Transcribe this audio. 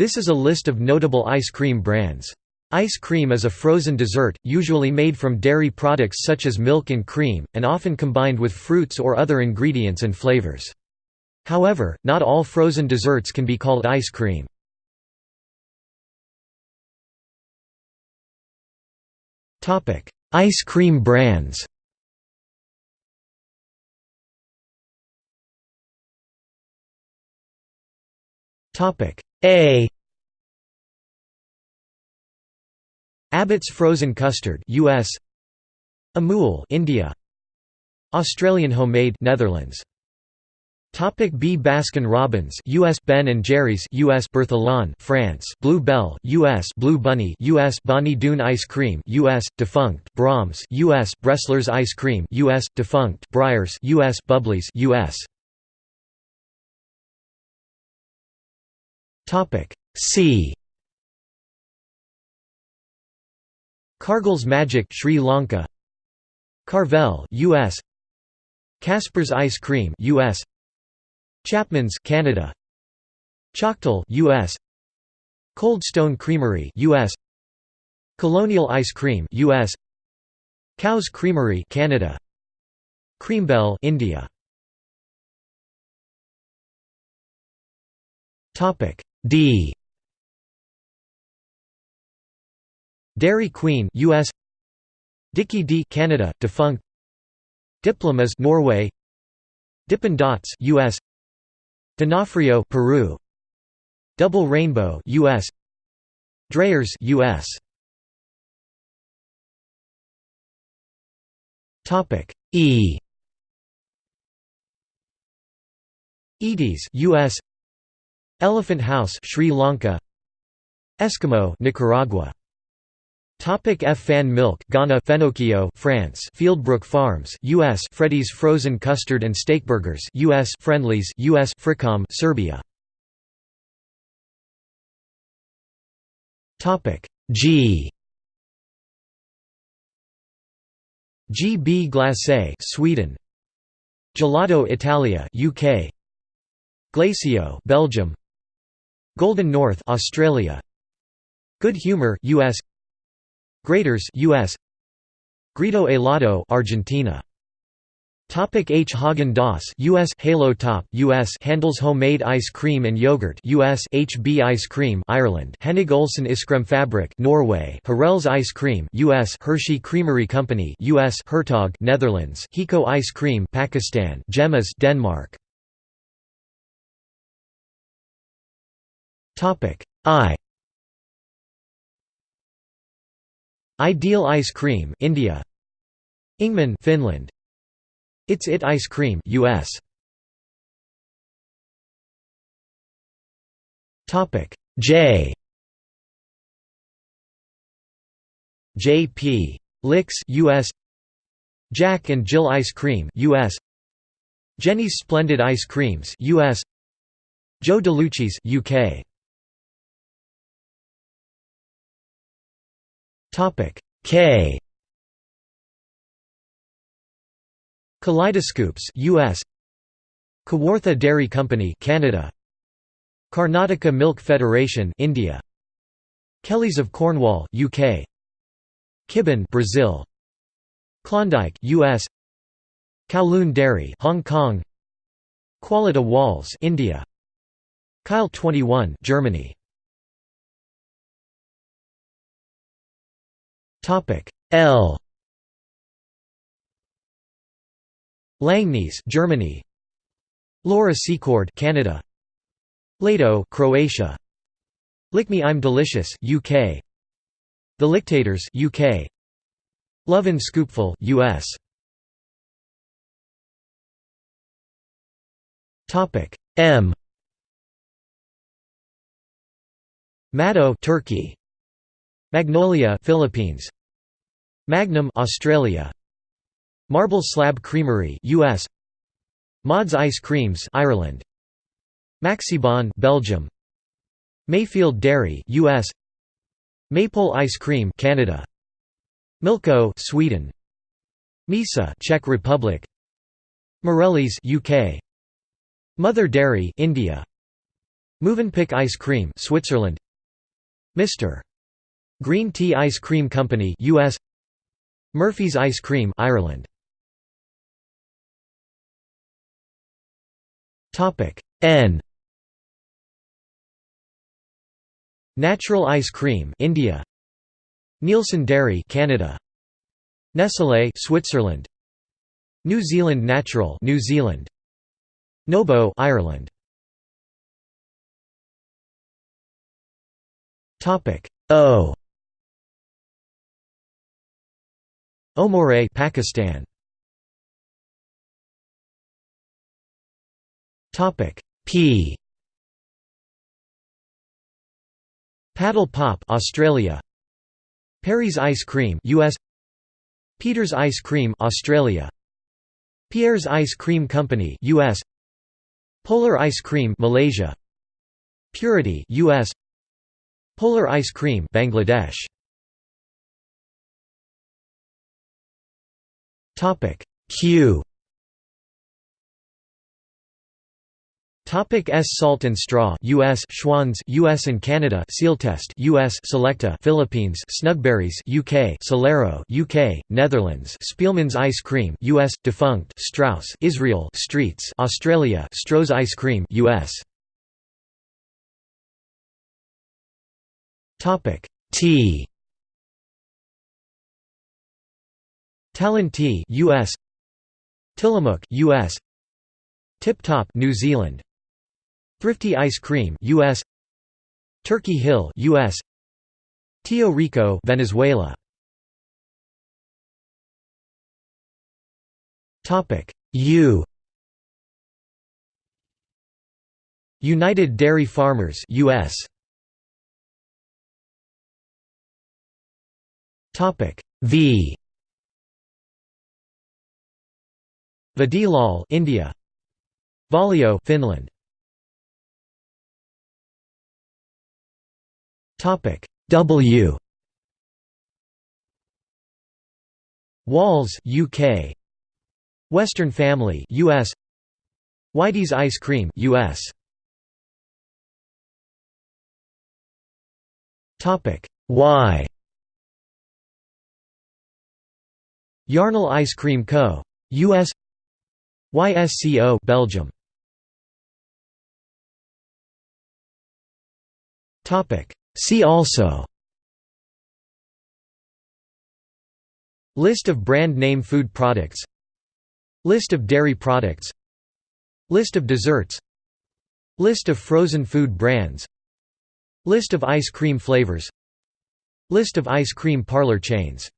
This is a list of notable ice cream brands. Ice cream is a frozen dessert, usually made from dairy products such as milk and cream, and often combined with fruits or other ingredients and flavors. However, not all frozen desserts can be called ice cream. Ice cream brands A Abbott's frozen custard US Amul India Australian homemade Netherlands Topic B Baskin Robbins US Ben and Jerry's US Berthillon France Blue Bell US Blue Bunny US Bonnie Doon Ice Cream US defunct Braum's US Bresler's Ice Cream US defunct Breyers US Bubblies US Topic C. Cargill's Magic Sri Lanka. Carvel US Casper's Ice Cream US Chapman's Canada. Choctaw US Cold Stone Creamery US Colonial Ice Cream US Cow's Creamery Canada. Creambell India. Topic D. Dairy Queen US Dickie Dee Canada defunct. Diplom-Is Norway. Dippin' Dots US D'Onofrio Peru. Double Rainbow US Dreyer's US Topic E. Edy's US Elephant House Sri Lanka. Eskimo Nicaragua. Topic F. Fan milk Ghana Fenocchio France. Fieldbrook Farms US Freddy's frozen custard and steak burgers US Friendly's US Fricom Serbia. Topic G. GB Glacé Sweden. Gelato Italia UK Glacio Belgium Golden North Australia. Good Humor US Graeter's US Grido Helado Argentina. Topic H. Häagen-Dazs US Halo Top US Handel's homemade ice cream and yogurt US HB ice cream Ireland. Hennig Olsen Iskremfabrik Norway. Herrell's ice cream US Hershey Creamery Company US Hertog Netherlands. Hico ice cream Pakistan. Hjem-IS Denmark Topic. I. Ideal ice cream India. Ingman Finland. It's It ice cream US Topic. J. JP Licks US Jack and Jill ice cream US Jeni's Splendid ice creams US Joe DeLucci's UK Topic. K. Kaleidoscoops US Kawartha Dairy Company Canada. Karnataka Milk Federation India. Kellys of Cornwall UK Kibon Brazil. Klondike US Kowloon Dairy Hong Kong. Kwality Wall's India. Kyle 21 Germany Topic. L. Langnese Germany. Laura Secord Canada. Ledo Croatia. Lick Me I'm Delicious UK The Licktators UK Lovin' Scoopful US Topic. M. Mado Turkey. Magnolia Philippines Magnum Australia. Marble Slab Creamery US Mods Ice Creams Ireland. Maxibon Belgium. Mayfield Dairy US Maple Ice Cream Canada. Milko Sweden. Misa Czech Republic. Morelli's UK Mother Dairy India. Mövenpick Ice Cream Switzerland. Mr. Green Tea Ice Cream Company US Murphy's Ice Cream Ireland. Topic N. Natural Ice Cream India. Neilson Dairy Canada. Nestlé Switzerland. New Zealand Natural New Zealand. Nobo Ireland. Topic O Omore Pakistan. Topic P. Paddle Pop Australia. Perry's Ice Cream US Peter's Ice Cream Australia. Pierre's Ice Cream Company US Polar Ice Cream Malaysia. Purity US Polar Ice Cream Bangladesh Topic Q. Topic S. Salt and Straw US Schwan's US and Canada Sealtest US Selecta Philippines Snugburys UK Solero UK Netherlands Spielmann's Ice Cream US defunct Strauss Israel Streets Australia Stroh's Ice Cream US Topic T Talenti US Tillamook US Tip Top New Zealand. Thrifty Ice Cream US Turkey Hill US Tio Rico Venezuela. Topic. U. United Dairy Farmers US Topic. V Vadilal India. Valio Finland. Topic. W. Walls UK Western Family US Whitey's Ice Cream US Topic. Y. Yarnell Ice Cream Co. US YSCO Belgium. Topic. See also. List of brand name food products. List of dairy products. List of desserts. List of frozen food brands. List of ice cream flavors. List of ice cream parlor chains